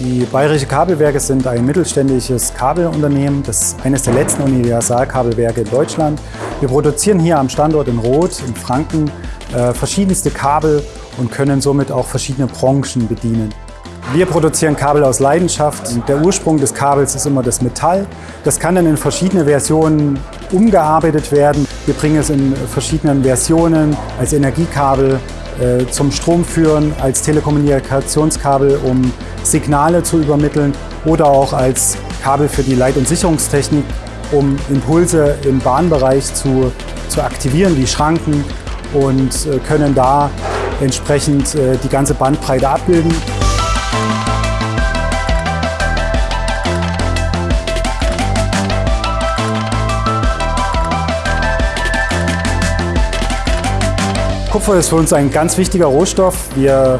Die Bayerische Kabelwerke sind ein mittelständisches Kabelunternehmen. Das ist eines der letzten Universalkabelwerke in Deutschland. Wir produzieren hier am Standort in Roth in Franken äh, verschiedenste Kabel und können somit auch verschiedene Branchen bedienen. Wir produzieren Kabel aus Leidenschaft. Der Ursprung des Kabels ist immer das Metall. Das kann dann in verschiedene Versionen umgearbeitet werden. Wir bringen es in verschiedenen Versionen als Energiekabel äh, zum Strom führen, als Telekommunikationskabel, um Signale zu übermitteln oder auch als Kabel für die Leit- und Sicherungstechnik, um Impulse im Bahnbereich zu, zu aktivieren, die Schranken und äh, können da entsprechend äh, die ganze Bandbreite abbilden. Kupfer ist für uns ein ganz wichtiger Rohstoff. Wir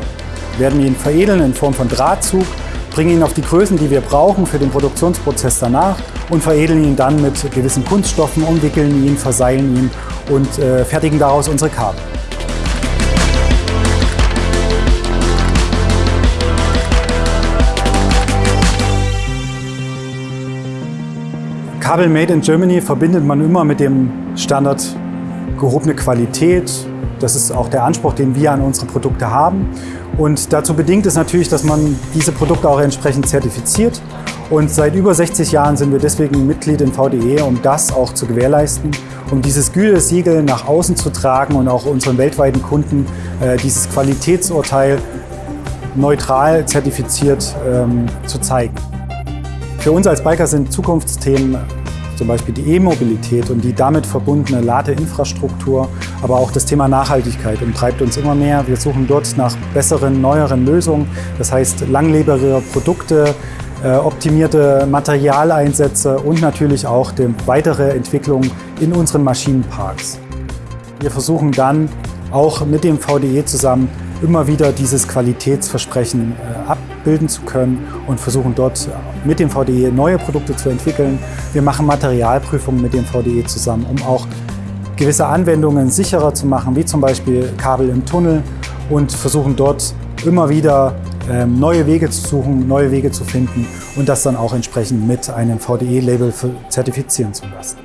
werden ihn veredeln in Form von Drahtzug, bringen ihn auf die Größen, die wir brauchen für den Produktionsprozess danach und veredeln ihn dann mit gewissen Kunststoffen, umwickeln ihn, verseilen ihn und äh, fertigen daraus unsere Kabel. Kabel Made in Germany verbindet man immer mit dem Standard gehobene Qualität, das ist auch der Anspruch, den wir an unsere Produkte haben. Und dazu bedingt es natürlich, dass man diese Produkte auch entsprechend zertifiziert. Und seit über 60 Jahren sind wir deswegen Mitglied im VDE, um das auch zu gewährleisten, um dieses Gütesiegel nach außen zu tragen und auch unseren weltweiten Kunden äh, dieses Qualitätsurteil neutral zertifiziert ähm, zu zeigen. Für uns als Biker sind Zukunftsthemen zum Beispiel die E-Mobilität und die damit verbundene Ladeinfrastruktur, aber auch das Thema Nachhaltigkeit umtreibt uns immer mehr. Wir suchen dort nach besseren, neueren Lösungen, das heißt langlebigere Produkte, äh, optimierte Materialeinsätze und natürlich auch die weitere Entwicklung in unseren Maschinenparks. Wir versuchen dann auch mit dem VDE zusammen immer wieder dieses Qualitätsversprechen äh, abbilden zu können und versuchen dort mit dem VDE neue Produkte zu entwickeln. Wir machen Materialprüfungen mit dem VDE zusammen, um auch gewisse Anwendungen sicherer zu machen, wie zum Beispiel Kabel im Tunnel und versuchen dort immer wieder ähm, neue Wege zu suchen, neue Wege zu finden und das dann auch entsprechend mit einem VDE-Label zertifizieren zu lassen.